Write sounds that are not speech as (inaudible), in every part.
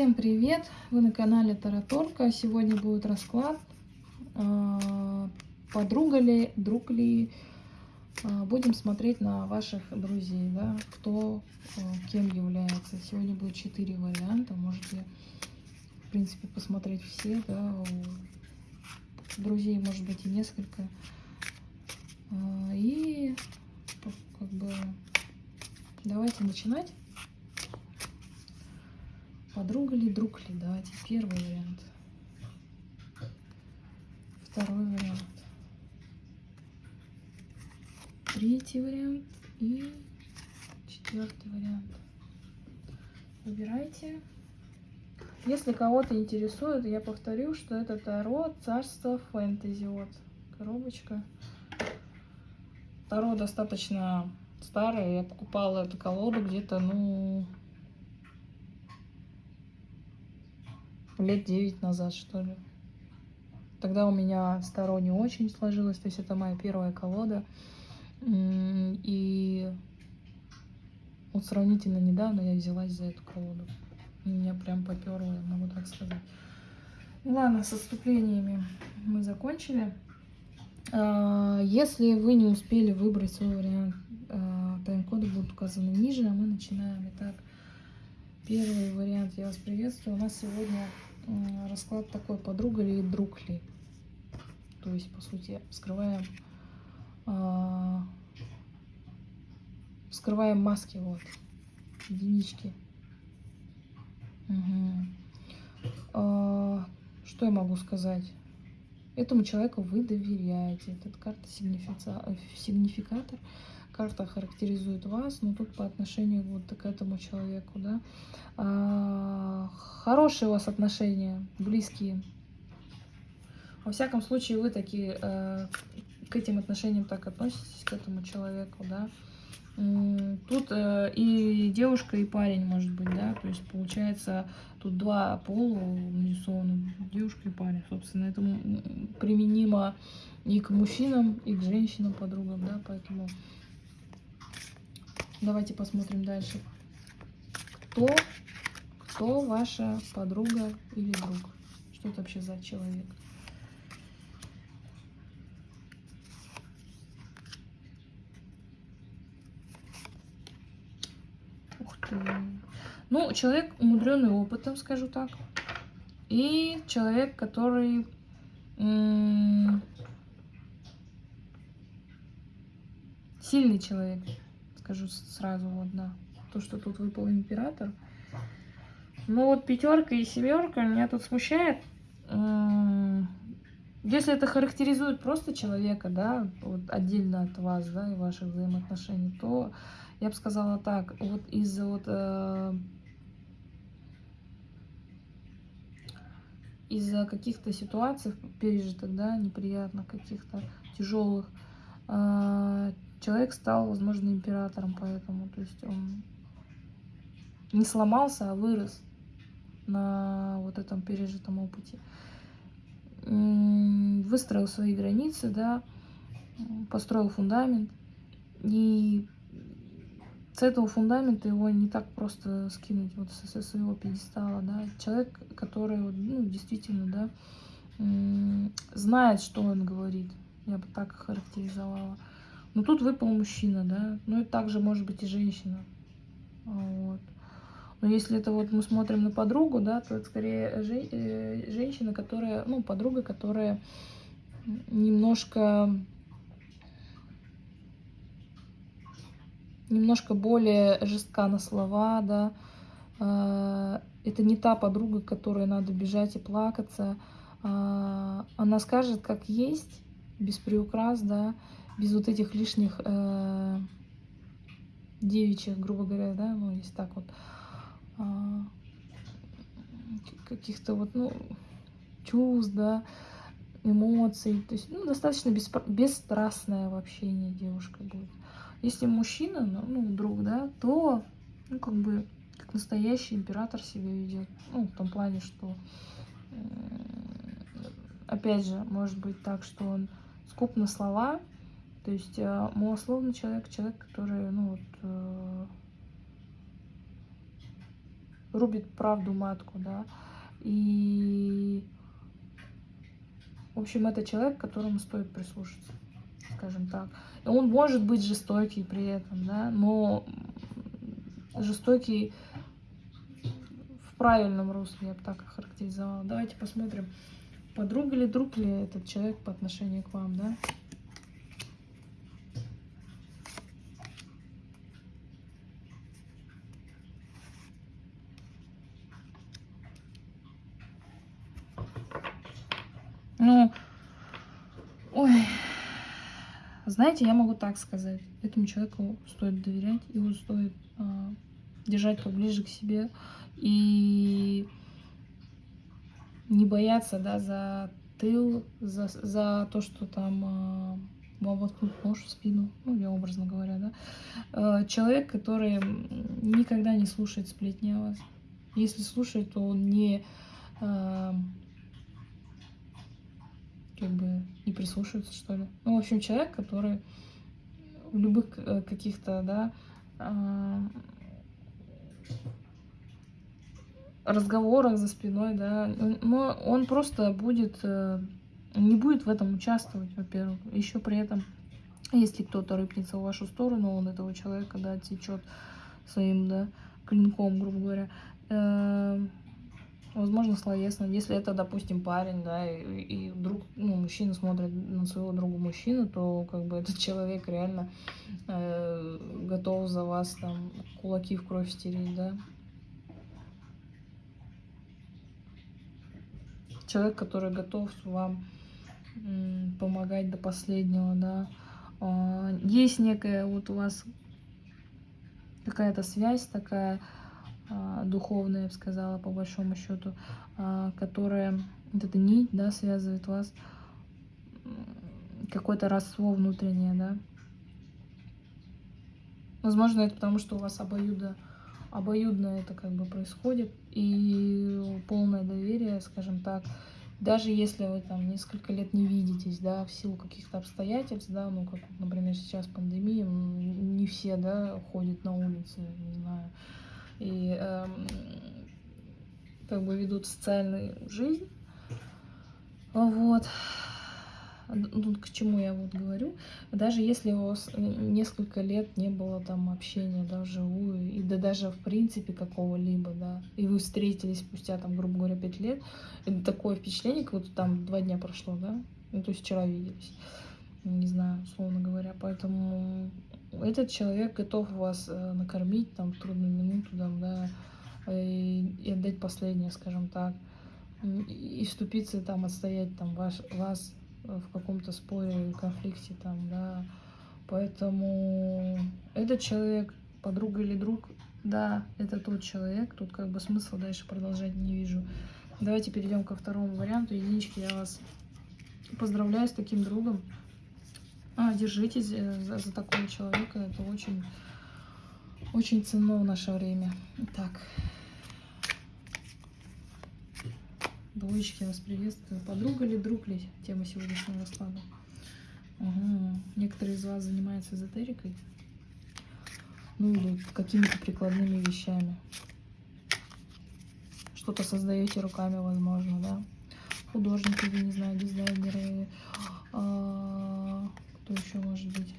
Всем привет! Вы на канале Тараторка. Сегодня будет расклад. а, Подруга ли, друг ли. А, Будем смотреть на ваших друзей, да, кто а, кем является. Сегодня будет четыре варианта. Можете, в принципе, посмотреть все, да. Друзей может быть и несколько. И как бы давайте начинать. Подруга ли, друг ли? Давайте первый вариант. Второй вариант. Третий вариант и четвертый вариант. Выбирайте. Если кого-то интересует, я повторю, что это Таро Царство Фэнтези. Вот коробочка. Таро достаточно старое. Я покупала эту колоду где-то, ну, лет 9 назад, что ли. Тогда у меня старо не очень сложилось, то есть это моя первая колода. И вот сравнительно недавно я взялась за эту колоду. Меня прям поперло, я могу так сказать. Ну Ладно, с отступлениями мы закончили. А, Если вы не успели выбрать свой вариант, а, тайм-коды будут указаны ниже, а мы начинаем. Итак, первый вариант я вас приветствую. У нас сегодня расклад такой, подруга ли, друг ли. То есть, по сути, вскрываем, а, вскрываем маски, вот, единички. Мгм. А, Что я могу сказать? Этому человеку вы доверяете. Этот карта э, сигнификатор. Карта характеризует вас, но тут по отношению вот к этому человеку, да. А, Хорошие у вас отношения, близкие. Во всяком случае, вы такие э, к этим отношениям так относитесь, к этому человеку, да. Тут э, и девушка, и парень, может быть, да, то есть получается тут два пола нарисованы, девушка и парень, собственно, это применимо и к мужчинам, и к женщинам, подругам, да, поэтому давайте посмотрим дальше. Кто, кто ваша подруга или друг? Что это вообще за человек? Ух ты. Ну, человек умудренный опытом, скажу так. И человек, который сильный человек, скажу сразу, вот, да. То, что тут выпал император. Ну вот пятерка и семерка меня тут смущает. М, Если это характеризует просто человека, да, вот отдельно от вас, да, и ваших взаимоотношений, то я бы сказала так, вот из-за вот э, из-за каких-то ситуаций пережитых, да, неприятных, каких-то тяжелых, э, человек стал, возможно, императором, поэтому, то есть он не сломался, а вырос на вот этом пережитом опыте. Выстроил свои границы, да, построил фундамент. И с этого фундамента его не так просто скинуть вот со, своего пьедестала, да. Человек, который ну, действительно, да, знает, что он говорит. Я бы так характеризовала. Но тут выпал мужчина, да. Ну и также может быть и женщина. Вот. Но если это вот мы смотрим на подругу, да, то это скорее э, женщина, которая, ну, подруга, которая немножко немножко более жестка на слова, да. А, Это не та подруга, к которой надо бежать и плакаться. А, Она скажет, как есть, без приукрас, да, без вот этих лишних э, девичьих, грубо говоря, да, ну, есть так вот, а, каких-то вот, ну, чувств, да, эмоций. То есть, ну, достаточно беспро- бесстрастное в общении девушка будет. Если мужчина, ну, ну, друг, да, то, ну, как бы, как настоящий император себя ведет. Ну, в том плане, что, м, опять же, может быть так, что он скуп на слова, то есть э, малословный человек, человек, который, ну, вот, э, рубит правду матку, да. И, в общем, это человек, которому стоит прислушаться, скажем так. И он может быть жестокий при этом, да, но жестокий в правильном русле, я бы так охарактеризовала. Давайте посмотрим, подруга ли, друг ли этот человек по отношению к вам, да. Ну, ой, знаете, я могу так сказать. Этому человеку стоит доверять, его стоит э, держать поближе к себе и не бояться, да, за тыл, за, за то, что там э, вам воткнут нож в спину, ну, я образно говоря, да. Э, человек, который никогда не слушает сплетни о вас. Если слушает, то он не... Э, как бы не прислушиваются, что ли. Ну, в общем, человек, который в любых э, каких-то, да, а, разговорах за спиной, да, но он просто будет, э, не будет в этом участвовать, во-первых. Еще при этом, если кто-то рыпнется в вашу сторону, он этого человека, да, течет своим, да, клинком, грубо говоря, э, Возможно, словесно. Если это, допустим, парень, да, и, и вдруг, ну, мужчина смотрит на своего друга мужчину, то как бы (laughs) этот человек реально э, готов за вас там кулаки в кровь стереть, да. Человек, который готов вам помогать до последнего, да. Э, есть некая вот у вас какая-то связь такая, духовная, я бы сказала, по большому счету, а, которая, вот эта нить, да, связывает вас, какое-то родство внутреннее, да. Возможно, это потому, что у вас обоюдо, обоюдно это как бы происходит, и полное доверие, скажем так, даже если вы там несколько лет не видитесь, да, в силу каких-то обстоятельств, да, ну, как, например, сейчас пандемия, не все, да, ходят на улице, не знаю, и эм, как бы ведут социальную жизнь. Вот. Ну, к чему я вот говорю. Даже если у вас несколько лет не было там общения, да, вживую, и да даже в принципе какого-либо, да, и вы встретились спустя там, грубо говоря, пять лет, это такое впечатление, как будто там два дня прошло, да, ну, то есть вчера виделись, не знаю, условно говоря, поэтому этот человек готов вас э, накормить там в трудную минуту, там, да, и, и отдать последнее, скажем так, и вступиться там, отстоять там ваш, вас в каком-то споре, конфликте там, да. Поэтому этот человек, подруга или друг, да, это тот человек, тут как бы смысла дальше продолжать не вижу. Давайте перейдем ко второму варианту. Единички, я вас поздравляю с таким другом. А, держитесь э, за, за такого человека. Это очень, очень ценно в наше время. Так. Двоечки, вас приветствую. Подруга ли, друг ли? Тема сегодняшнего расклада. Угу. Некоторые из вас занимаются эзотерикой. Ну или какими-то прикладными вещами. Что-то создаете руками, возможно, да? Художники, не знаю, дизайнеры, а, что еще может быть?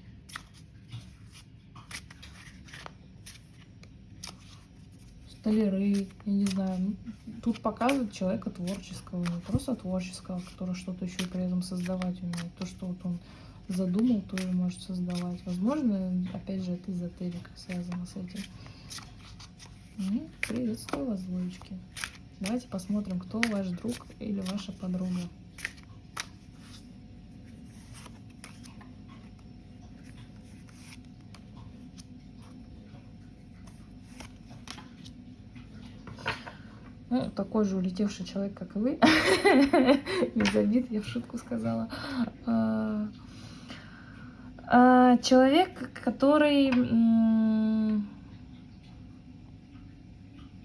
Столяры, я не знаю. Тут показывает человека творческого, не просто творческого, который что-то еще при этом создавать умеет. То, что вот он задумал, тоже может создавать. Возможно, опять же, это эзотерика связана с этим. Ну, приветствую вас, двоечки. Давайте посмотрим, кто ваш друг или ваша подруга. Ну, такой же улетевший человек, как и вы. (laughs) Без обид, я в шутку сказала. А, а, человек, который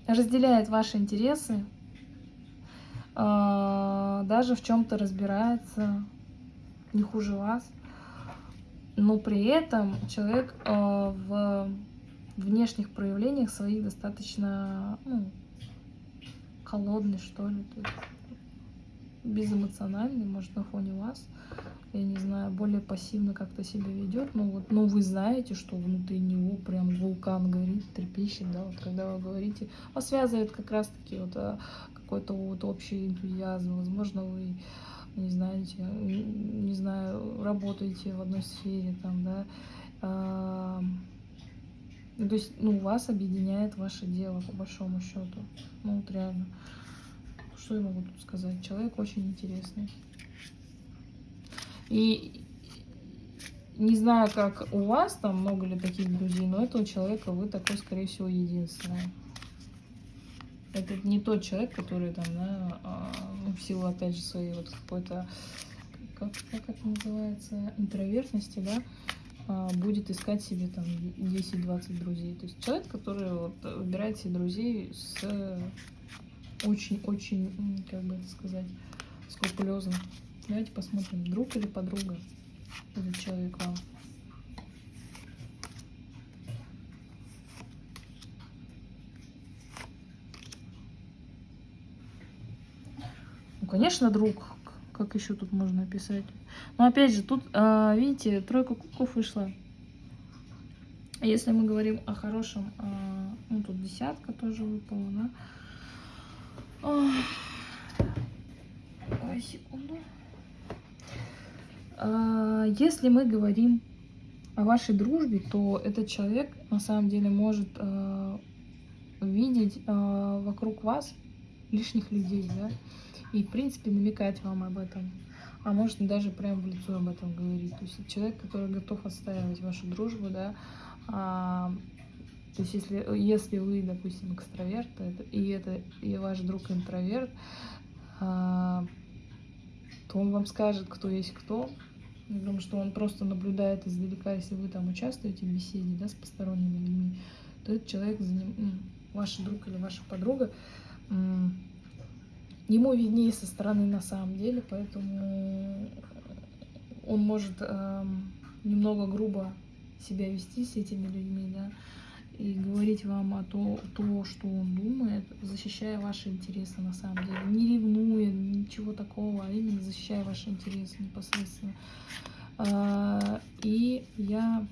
разделяет ваши интересы, а, даже в чем-то разбирается, не хуже вас. Но при этом человек в внешних проявлениях своих достаточно ну, холодный, что ли, есть безэмоциональный, может, на фоне вас, я не знаю, более пассивно как-то себя ведет, но вот, ну, вы знаете, что внутри него прям вулкан горит, трепещет, да, вот когда вы говорите, вас связывает как раз-таки вот а, какой-то вот общий энтузиазм, возможно, вы не знаете, не знаю, работаете в одной сфере, там, да, а, то есть, ну, вас объединяет ваше дело, по большому счету, ну, вот реально. Что я могу тут сказать? Человек очень интересный. И не знаю, как у вас там много ли таких друзей, но этого человека вы такой, скорее всего, единственный. Это не тот человек, который там, да, а, ну, в силу, опять же, своей вот какой-то, как, как это называется, интровертности, да, будет искать себе там 10-20 друзей. То есть человек, который вот выбирает себе друзей с очень-очень, как бы это сказать, скрупулезно. Давайте посмотрим, друг или подруга этот человек вам. Ну, конечно, друг. Как еще тут можно описать? Но опять же, тут, а, видите, тройка кубков вышла. Если мы говорим о хорошем, а, ну, тут десятка тоже выпала, да? Ой, секунду. А, если мы говорим о вашей дружбе, то этот человек на самом деле может видеть вокруг вас лишних людей, да, и в принципе намекать вам об этом, а может даже прямо в лицо об этом говорить. То есть человек, который готов отстаивать вашу дружбу, да, а, то есть если, если вы, допустим, экстраверт, это, и это и ваш друг интроверт, а, то он вам скажет, кто есть кто. Потому что он просто наблюдает издалека, если вы там участвуете в беседе да, с посторонними людьми, то этот человек, ваш друг или ваша подруга, ему виднее со стороны на самом деле, поэтому он может э, немного грубо себя вести с этими людьми, да, и говорить вам о то, то, что он думает, защищая ваши интересы на самом деле, не ревнуя, ничего такого, а именно защищая ваши интересы непосредственно. А, и я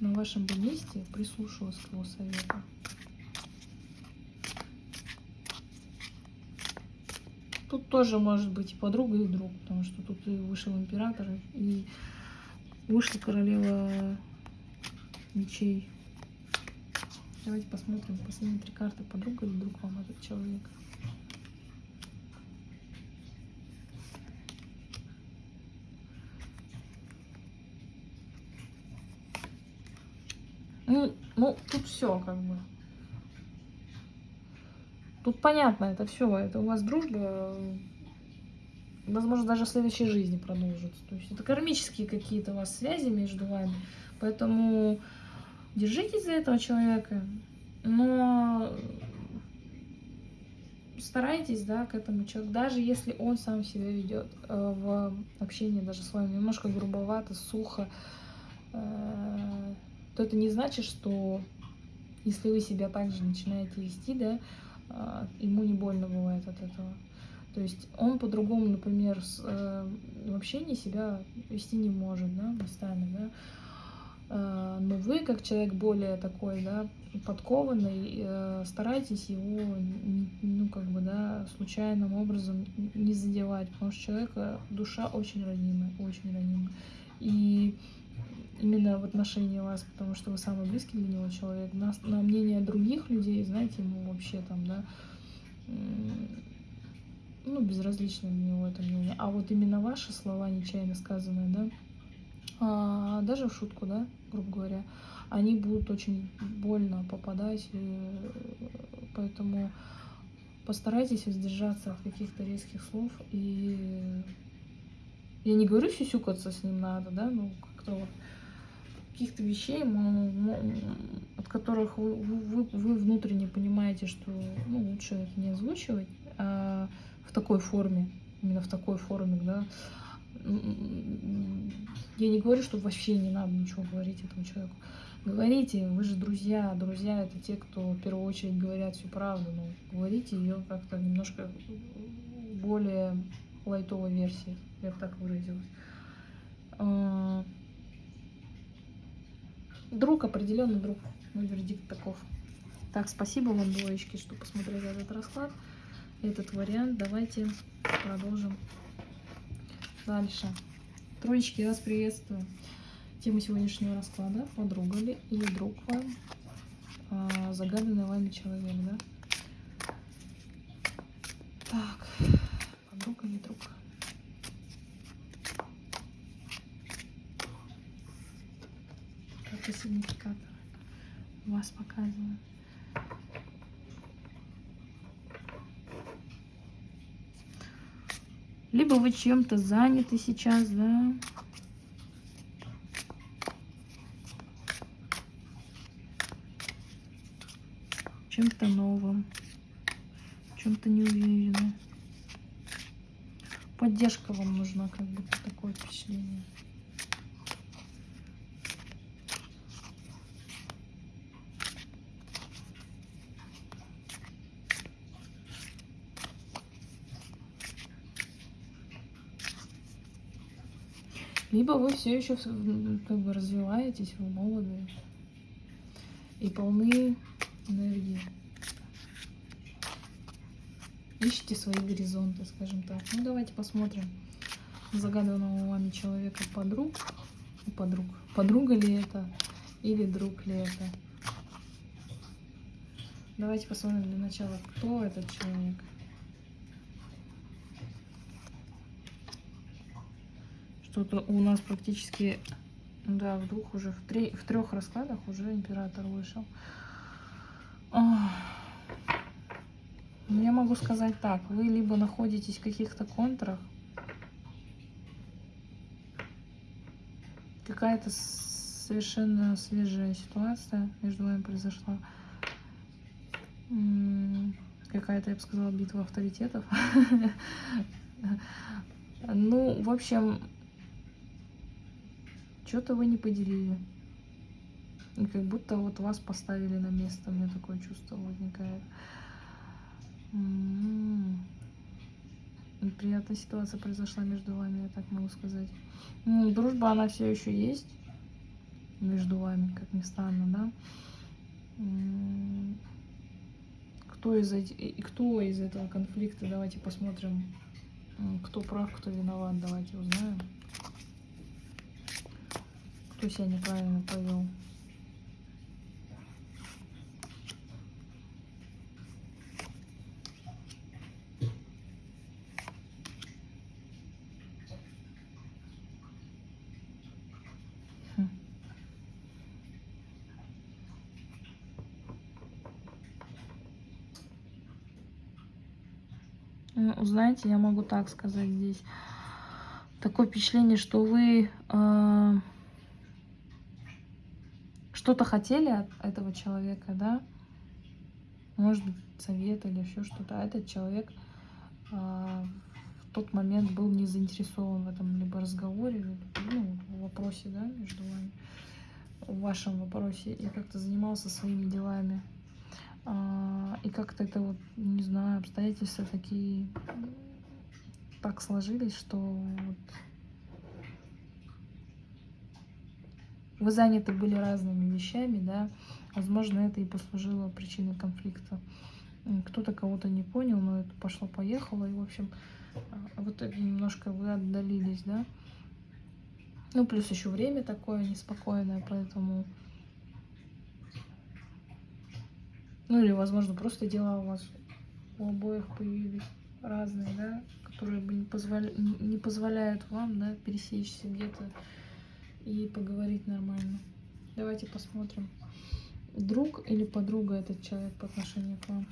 на вашем бы месте прислушалась к его совету. Тут тоже может быть и подруга, и друг, потому что тут и вышел император, и вышла королева мечей. Давайте посмотрим последние три карты. Подруга или друг вам этот человек? Ну, ну, тут все как бы. Тут понятно, это все. Это у вас дружба, возможно, даже в следующей жизни продолжится. То есть это кармические какие-то у вас связи между вами. Поэтому держитесь за этого человека, но старайтесь, да, к этому человеку, даже если он сам себя ведет э, в общении даже с вами немножко грубовато, сухо, э, то это не значит, что если вы себя также начинаете вести, да, ему не больно бывает от этого. То есть он по-другому, например, с, э, в общении себя вести не может, да, местами, да, Э, но вы, как человек более такой, да, подкованный, э, старайтесь его, ну, как бы, да, случайным образом не задевать, потому что человека душа очень ранимая, очень ранимая. И именно в отношении вас, потому что вы самый близкий для него человек, на, на мнение других людей, знаете, ему вообще там, да, ну, безразлично для него это мнение. А вот именно ваши слова, нечаянно сказанные, да, а, даже в шутку, да, грубо говоря, они будут очень больно попадать, поэтому постарайтесь воздержаться от каких-то резких слов, и я не говорю сюсюкаться с ним надо, да, ну, как-то вот каких-то вещей, от которых вы, вы, вы внутренне понимаете, что ну, лучше это не озвучивать а в такой форме, именно в такой форме, да, я не говорю, что вообще не надо ничего говорить этому человеку. Говорите, вы же друзья. Друзья это те, кто в первую очередь говорят всю правду. Ну, говорите ее как-то немножко более лайтовой версии, я бы так выразилась. Друг, определенный друг. Мой вердикт таков. Так, спасибо вам, двоечки, что посмотрели этот расклад, этот вариант. Давайте продолжим дальше. Троечки, вас приветствую. Тема сегодняшнего расклада – подруга ли или друг вам, а, загаданный вами человек, да? Так, подруга или друг? Какой сигнификатор вас показывает? Либо вы чем-то заняты сейчас, да? Чем-то новым, чем-то неуверенным. Поддержка вам нужна, как будто такое впечатление. Либо вы все еще как бы развиваетесь, вы молоды и полны энергии. Ищите свои горизонты, скажем так. Ну, давайте посмотрим загаданного вами человека подруг. Подруг. Подруга ли это или друг ли это? Давайте посмотрим для начала, кто этот человек. Что-то у нас практически, да, в двух уже, в, три, в трех раскладах уже император вышел. Я могу сказать так, вы либо находитесь в каких-то контрах, какая-то совершенно свежая ситуация между вами произошла. Какая-то, я бы сказала, битва авторитетов. (laughs) Ну, в общем, что-то вы не поделили. И как будто вот вас поставили на место. У меня такое чувство возникает. М-м-м. Неприятная ситуация произошла между вами, я так могу сказать. Дружба, она все еще есть между вами, как ни странно, да? М-м. Кто из, эти, кто из этого конфликта, давайте посмотрим, кто прав, кто виноват, давайте узнаем кто себя неправильно повел. Хм. Ну, знаете, я могу так сказать здесь. Такое впечатление, что вы э, что-то хотели от этого человека, да, может быть, совет или еще что-то, а этот человек э, в тот момент был не заинтересован в этом либо разговоре, ну, в вопросе, да, между вами, в вашем вопросе, и как-то занимался своими делами. Э, и как-то это вот, не знаю, обстоятельства такие так сложились, что вот вы заняты были разными вещами, да, возможно, это и послужило причиной конфликта. Кто-то кого-то не понял, но это пошло-поехало, и, в общем, а, в итоге немножко вы отдалились, да. Ну, плюс еще время такое неспокойное, поэтому... Ну, или, возможно, просто дела у вас у обоих появились разные, да, которые бы не, позволя... не позволяют вам, да, пересечься где-то и поговорить нормально. Давайте посмотрим, друг или подруга этот человек по отношению к вам.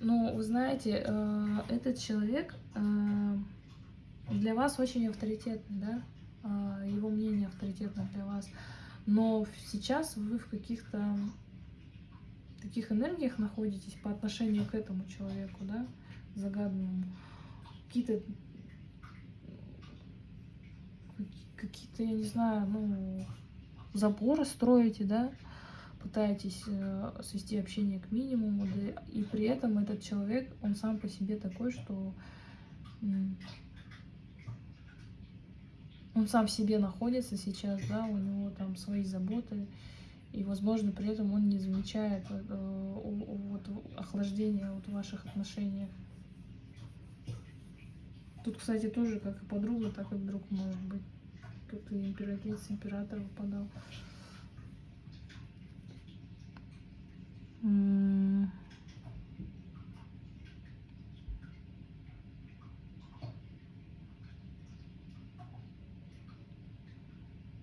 Ну, вы знаете, э, этот человек э, для вас очень авторитетный, да? Э, его мнение авторитетно для вас. Но сейчас вы в каких-то таких энергиях находитесь по отношению к этому человеку, да, загаданному. Какие-то, какие-то, я не знаю, ну, заборы строите, да, пытаетесь э, свести общение к минимуму, да, и при этом этот человек, он сам по себе такой, что он сам в себе находится сейчас, да, у него там свои заботы, и, возможно, при этом он не замечает э, вот, охлаждения вот в ваших отношениях. Тут, кстати, тоже как и подруга, так и друг может быть. Тут и императрица, император выпадал.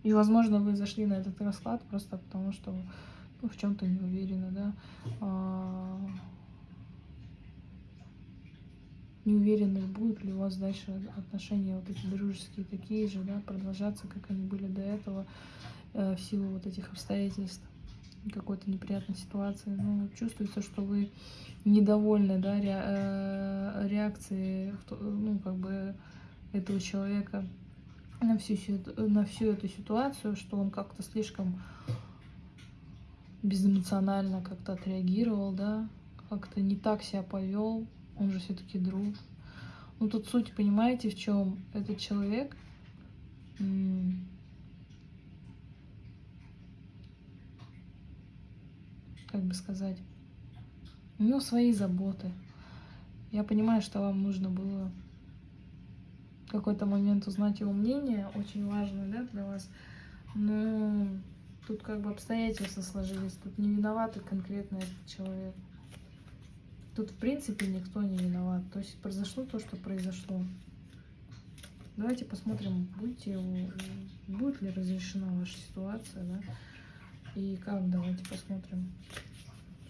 И, возможно, вы зашли на этот расклад просто потому, что ну, в чем-то не уверены, да. А... Не уверены, будут ли у вас дальше отношения вот эти дружеские такие же, да, продолжаться, как они были до этого, э, в силу вот этих обстоятельств какой-то неприятной ситуации. Ну, чувствуется, что вы недовольны, да, ре, э, реакцией, ну, как бы, этого человека на всю, на всю эту ситуацию, что он как-то слишком безэмоционально как-то отреагировал, да, как-то не так себя повел, он же все-таки друг. Ну тут суть, понимаете, в чем этот человек как бы сказать, у него свои заботы. Я понимаю, что вам нужно было какой-то момент узнать его мнение, очень важное да, для вас. Но тут как бы обстоятельства сложились, тут не виноваты конкретно этот человек. Тут в принципе никто не виноват. То есть произошло то, что произошло. Давайте посмотрим, будете, будет ли разрешена ваша ситуация, да, и как, давайте посмотрим,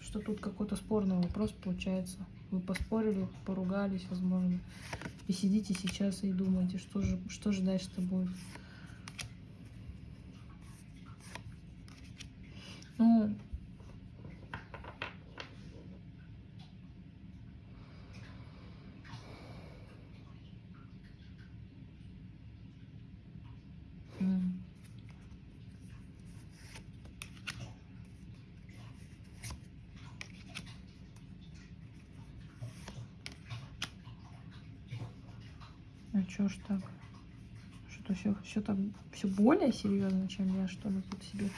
что тут какой-то спорный вопрос получается. Вы поспорили, поругались, возможно. И сидите сейчас и думаете, что же, что же дальше-то будет. Ну, А чё ж так? Что-то все, все так, все более серьезно, чем я что ли тут себе.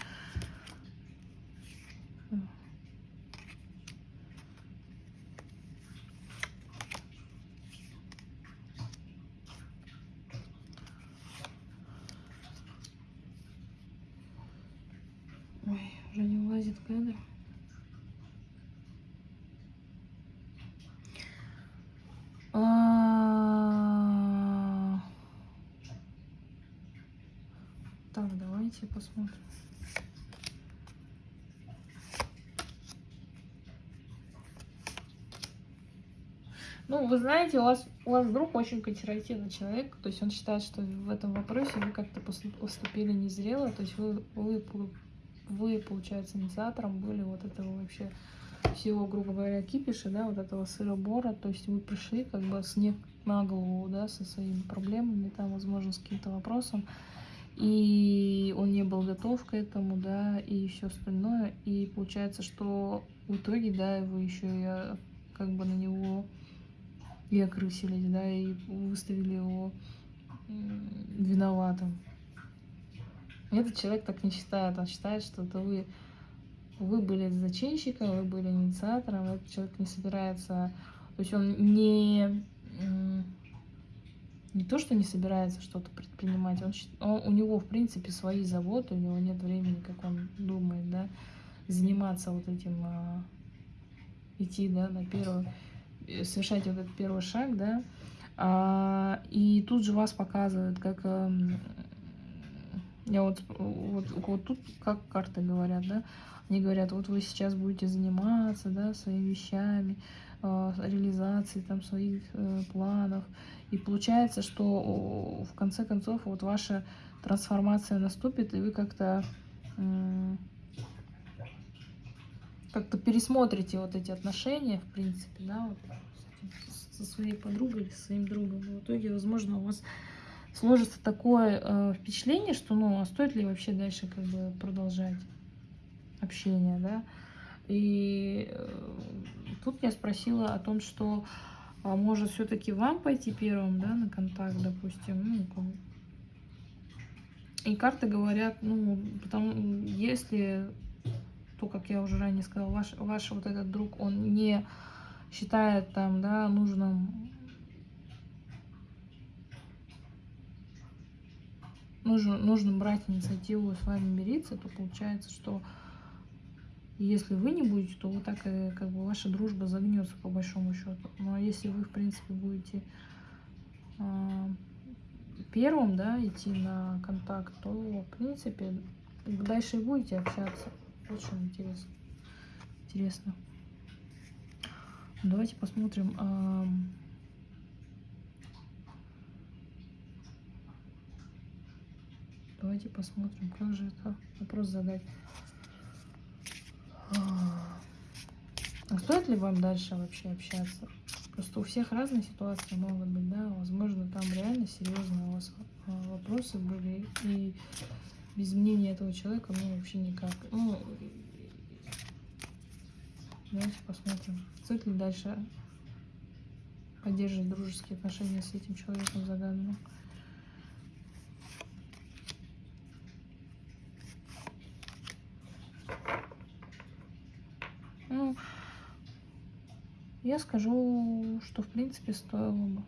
Ой, уже не влазит кадр. Давайте посмотрим. Ну, вы знаете, у вас, у вас друг очень консервативный человек, то есть он считает, что в этом вопросе вы как-то поступили незрело, то есть вы, вы, вы, получается, инициатором были вот этого вообще всего, грубо говоря, кипиша, да, вот этого сыробора, то есть вы пришли как бы снег на голову, да, со своими проблемами, там, возможно, с каким-то вопросом, и он не был готов к этому, да, и все остальное. И получается, что в итоге, да, вы еще и как бы на него и окрысились, да, и выставили его виноватым. Этот человек так не считает, он считает, что это вы, вы были зачинщиком, вы были инициатором, этот человек не собирается, то есть он не не то, что не собирается что-то предпринимать, он, он, у него, в принципе, свои заботы, у него нет времени, как он думает, да, заниматься вот этим, а, идти, да, на первый, э, совершать вот этот первый шаг, да, а, и тут же вас показывают, как, а, я вот, вот, вот тут, как карты говорят, да, они говорят, вот вы сейчас будете заниматься, да, своими вещами, э, реализацией там своих э, планов, и получается, что в конце концов вот ваша трансформация наступит, и вы как-то как-то пересмотрите вот эти отношения, в принципе, да, вот, со своей подругой или со своим другом. И в итоге, возможно, у вас сложится такое э, впечатление, что, ну, а стоит ли вообще дальше как бы продолжать общение, да? И э, тут я спросила о том, что а может все-таки вам пойти первым, да, на контакт, допустим, ну, и карты говорят, ну, потому, если, то, как я уже ранее сказала, ваш, ваш вот этот друг, он не считает там, да, нужным нужно, нужно брать инициативу с вами мириться, то получается, что если вы не будете, то вы так и как бы ваша дружба загнется по большому счету. Ну а если вы, в принципе, будете э, первым, да, идти на контакт, то, в принципе, дальше и будете общаться. Очень интересно. Интересно. Давайте посмотрим. Э, Давайте посмотрим, как же это вопрос задать. А стоит ли вам дальше вообще общаться? Просто у всех разные ситуации могут быть, да, возможно, там реально серьезные у вас вопросы были, и без мнения этого человека, ну, вообще никак. Ну, давайте посмотрим, стоит ли дальше поддерживать дружеские отношения с этим человеком загаданным. Ну, я скажу, что в принципе стоило бы.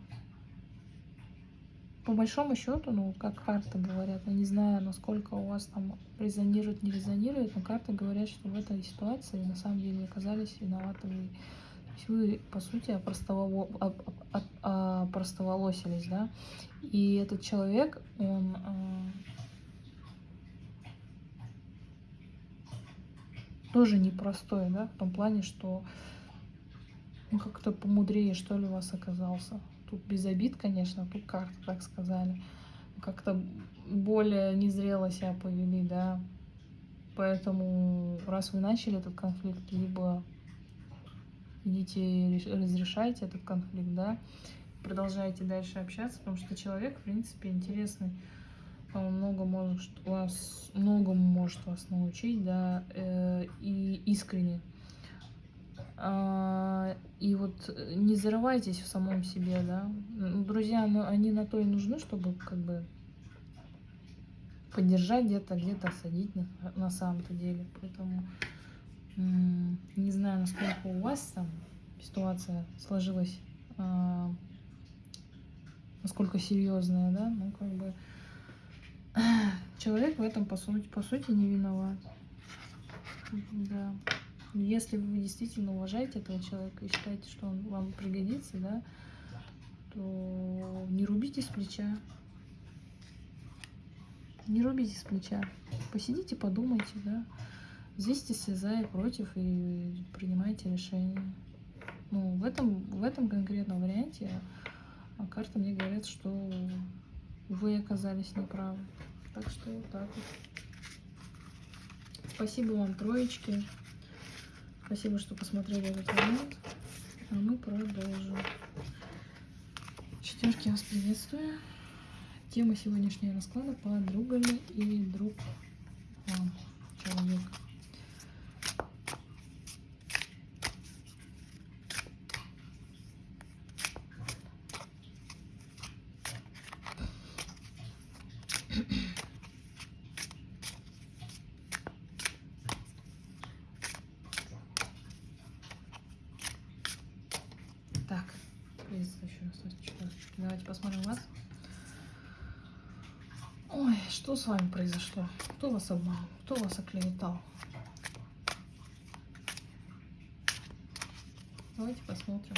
По большому счету, ну, как карты говорят, я не знаю, насколько у вас там резонирует, не резонирует, но карты говорят, что в этой ситуации на самом деле оказались виноваты вы. То есть вы, по сути, опростоволо... опростоволосились, да, и этот человек, он тоже непростой, да, в том плане, что он как-то помудрее, что ли, у вас оказался. Тут без обид, конечно, тут как так сказали. Как-то более незрело себя повели, да. Поэтому, раз вы начали этот конфликт, либо идите разрешайте этот конфликт, да, продолжайте дальше общаться, потому что человек, в принципе, интересный много может вас, многому может вас научить, да, э, и искренне. И вот не зарывайтесь в самом себе, да. Друзья, ну, они на то и нужны, чтобы как бы поддержать где-то, где-то садить на, на самом-то деле. Поэтому не знаю, насколько у вас там ситуация сложилась, а, насколько серьезная, да, ну как бы (clears throat) человек в этом по сути, по сути не виноват. Да. Если вы действительно уважаете этого человека и считаете, что он вам пригодится, да, то не рубите с плеча. Не рубите с плеча. Посидите, подумайте, да. Взвесьте все за и против и принимайте решение. Ну, в этом, в этом конкретном варианте а карты мне говорят, что вы оказались неправы. Так что вот так вот. Спасибо вам, троечки. Спасибо, что посмотрели этот момент. А мы продолжим. Четверки вас приветствую. Тема сегодняшнего расклада подруга ли и друг вам, человек. Давайте посмотрим вас. Ой, что с вами произошло? Кто вас обманул? Кто вас оклеветал? Давайте посмотрим.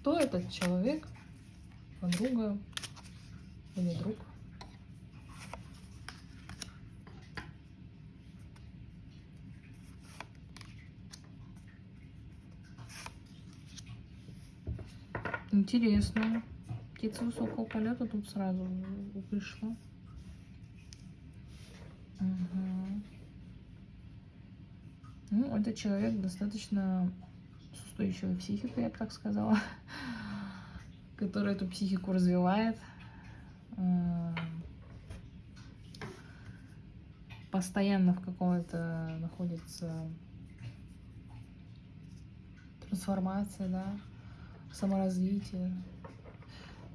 Кто этот человек? Подруга или друг? Интересно. Птица высокого полета тут сразу вышла. Угу. Ну, этот человек достаточно с и психика, я так сказала, (laughs) которая эту психику развивает. Э, постоянно в каком-то находится трансформация, да, саморазвитие.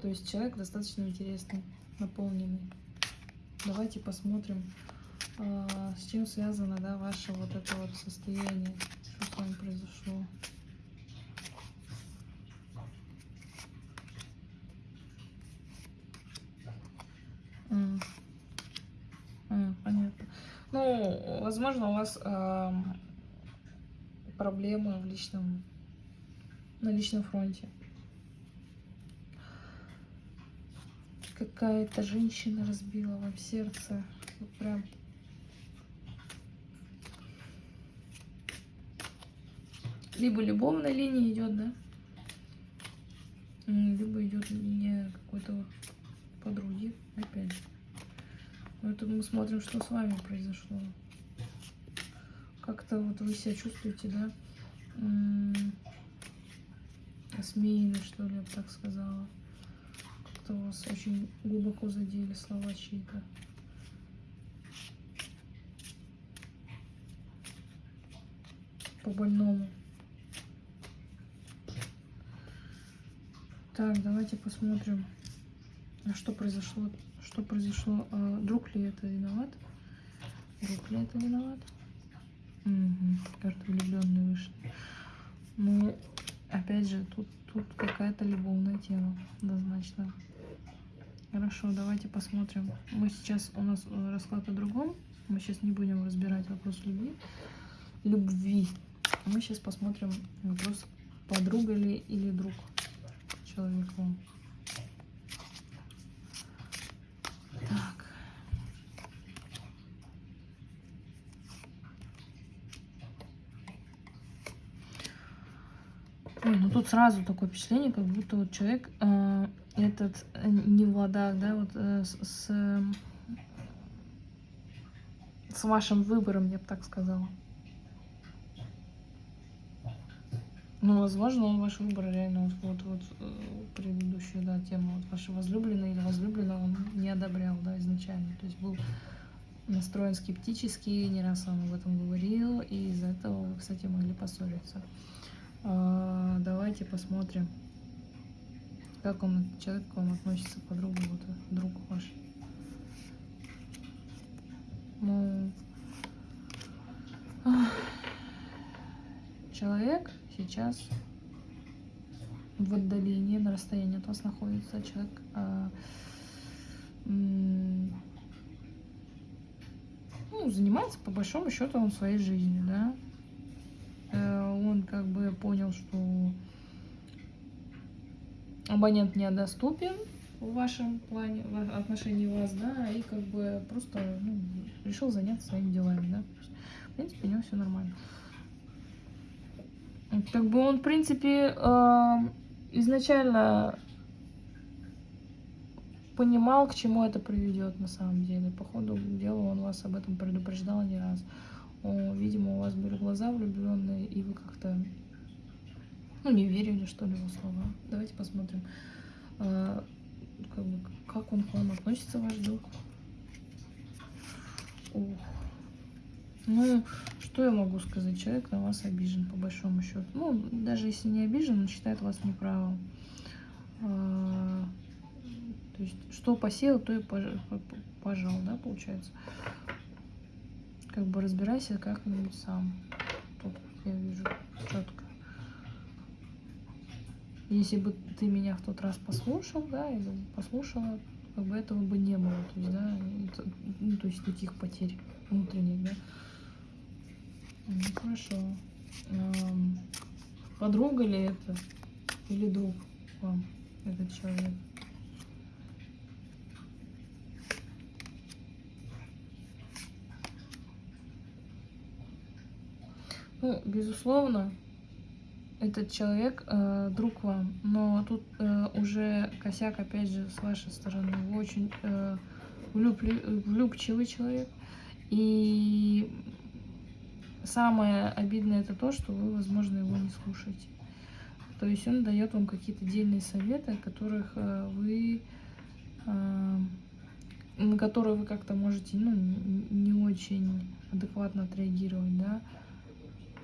То есть человек достаточно интересный, наполненный. Давайте посмотрим, а, с чем связано, да, ваше вот это вот состояние, что с вами произошло. Понятно. Ну, возможно, у вас э, проблемы в личном, на личном фронте. Какая-то женщина разбила вам сердце. Вот прям либо любовная линия идет, да, либо идет линия какой-то подруги, опять же. Но это мы смотрим, что с вами произошло. Как-то вот вы себя чувствуете, да, осмеянно, что ли, я бы так сказала. Как-то вас очень глубоко задели слова чьи-то. По больному. Так, давайте посмотрим, что произошло. Что произошло? А, друг ли это виноват? Друг ли это виноват? Угу, карта влюбленные вышли. Ну, опять же, тут, тут какая-то любовная тема, однозначно. Хорошо, давайте посмотрим. Мы сейчас, у нас расклад о другом. Мы сейчас не будем разбирать вопрос любви. Любви. Мы сейчас посмотрим вопрос, подруга ли или друг человеку. Так. Ой, ну тут сразу такое впечатление, как будто вот человек э, этот э, не в ладах, да, вот э, с, с, с вашим выбором, я бы так сказала. Ну, возможно, он ваш выбор реально вот, вот, вот э, предыдущую, да, тему, вот ваша возлюбленная или возлюбленного он не одобрял, да, изначально. То есть был настроен скептически, не раз он об этом говорил, и из-за этого вы, кстати, могли поссориться. А, давайте посмотрим, как он, человек к вам относится, подруга, вот друг ваш. Ну, человек сейчас в отдалении, на расстоянии от вас находится человек, а, ну, занимается по большому счету он своей жизнью, да. Э, он как бы понял, что абонент недоступен в вашем плане, в отношении вас, да, и как бы просто ну, решил заняться своими делами, да. В принципе, у него все нормально. Как бы он, в принципе, эм, изначально понимал, к чему это приведет на самом деле. По ходу дела он вас об этом предупреждал не раз. Видимо, у вас были глаза влюбленные, и вы как-то ну, не верили, что ли, его слова. Давайте посмотрим, э, как, бы, как он к вам относится, ваш друг. Ух. Ну, что я могу сказать? Человек на вас обижен, по большому счету. Ну, даже если не обижен, он считает вас неправым. А, то есть, что посеял, то и пожал, да, получается. Как бы разбирайся как-нибудь сам. Тут я вижу четко. Если бы ты меня в тот раз послушал, да, или послушала, как бы этого бы не было. То есть, да, ну, то есть таких потерь внутренних, да. Ну, хорошо. Подруга ли это? Или друг вам, этот человек? Ну, безусловно, этот человек э, друг вам, но тут э, уже косяк, опять же, с вашей стороны. Вы очень э, влюбли, влюбчивый человек, и самое обидное это то, что вы, возможно, его не слушаете. То есть он дает вам какие-то дельные советы, которых э, вы э, на которые вы как-то можете ну, не очень адекватно отреагировать, да,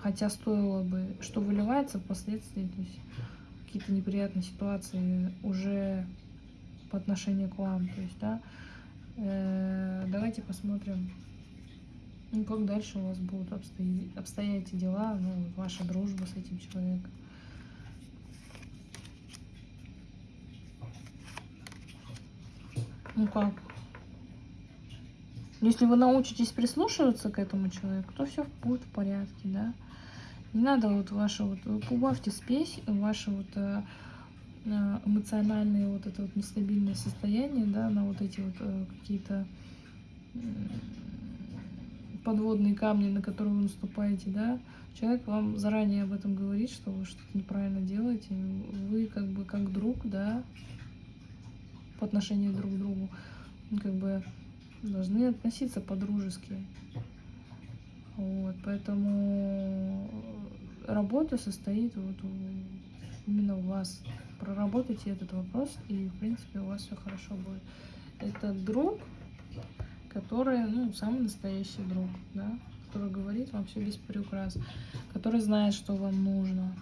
хотя стоило бы, что выливается впоследствии, то есть какие-то неприятные ситуации уже по отношению к вам, то есть, да, э, давайте посмотрим, ну, как дальше у вас будут обстоять, обстоять дела, ну, ваша дружба с этим человеком. Ну как? Если вы научитесь прислушиваться к этому человеку, то все будет в порядке, да. Не надо вот ваше вот, убавьте спесь, ваше вот э, э, эмоциональное вот это вот нестабильное состояние, да, на вот эти вот э, какие-то подводные камни, на которые вы наступаете, да, человек вам заранее об этом говорит, что вы что-то неправильно делаете, вы как бы как друг, да, по отношению друг к другу, как бы должны относиться по-дружески. Вот, поэтому работа состоит вот именно у вас. Проработайте этот вопрос, и, в принципе, у вас все хорошо будет. Это друг, который, ну, самый настоящий друг, да, который говорит вам все без приукрас, который знает, что вам нужно,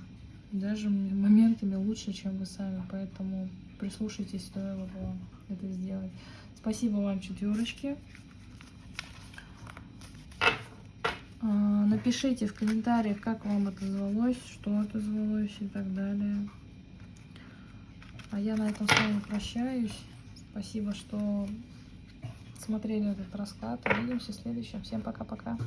даже моментами лучше, чем вы сами, поэтому прислушайтесь, стоило бы это сделать. Спасибо вам, четверочки. А, напишите в комментариях, как вам это звалось, что отозвалось и так далее. А я на этом с вами прощаюсь. Спасибо, что смотрели этот расклад. Увидимся в следующем. Всем пока-пока.